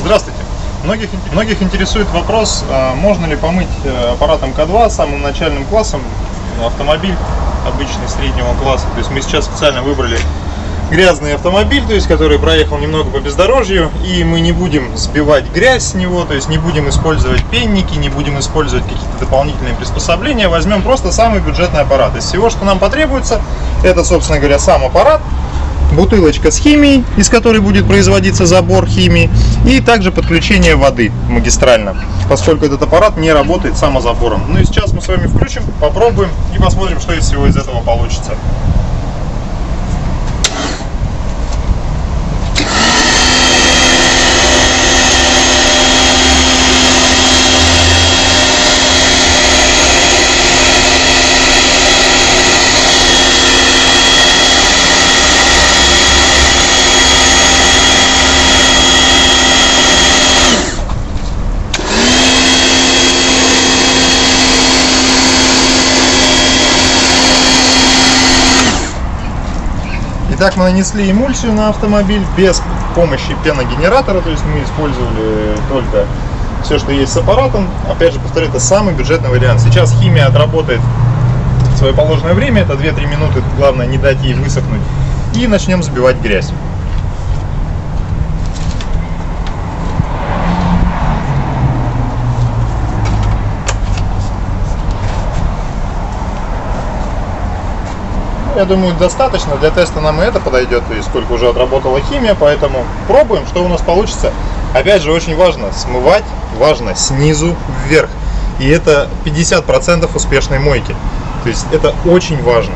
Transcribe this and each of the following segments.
Здравствуйте. Многих, многих интересует вопрос, а, можно ли помыть э, аппаратом К2 самым начальным классом автомобиль обычный среднего класса. То есть мы сейчас специально выбрали грязный автомобиль, то есть который проехал немного по бездорожью, и мы не будем сбивать грязь с него, то есть не будем использовать пенники, не будем использовать какие-то дополнительные приспособления, возьмем просто самый бюджетный аппарат. Из всего, что нам потребуется, это, собственно говоря, сам аппарат, бутылочка с химией, из которой будет производиться забор химии, и также подключение воды магистрально, поскольку этот аппарат не работает самозабором. Ну и сейчас мы с вами включим, попробуем и посмотрим, что из всего из этого получится. Итак, мы нанесли эмульсию на автомобиль без помощи пеногенератора, то есть мы использовали только все, что есть с аппаратом. Опять же, повторю, это самый бюджетный вариант. Сейчас химия отработает свое положенное время, это 2-3 минуты, главное не дать ей высохнуть. И начнем сбивать грязь. Я думаю, достаточно. Для теста нам и это подойдет, и сколько уже отработала химия, поэтому пробуем, что у нас получится. Опять же, очень важно смывать, важно снизу вверх. И это 50% успешной мойки. То есть это очень важно.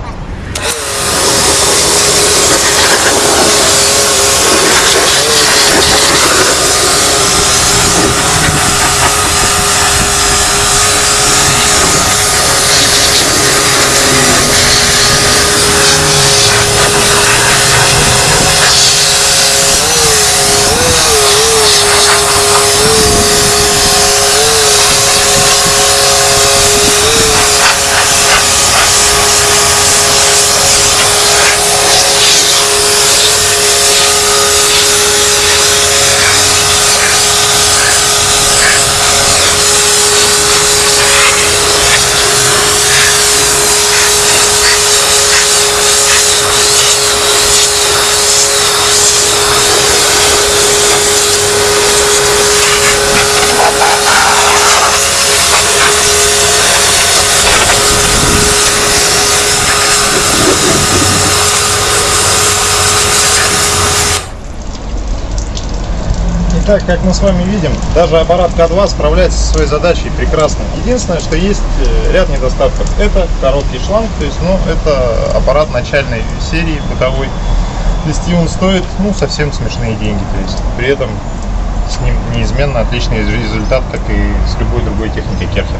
Итак, как мы с вами видим, даже аппарат К2 справляется со своей задачей прекрасно. Единственное, что есть э, ряд недостатков. Это короткий шланг, то есть, ну, это аппарат начальной серии бытовой. Вести он стоит, ну, совсем смешные деньги. То есть, при этом с ним неизменно отличный результат, как и с любой другой техникой Керхер.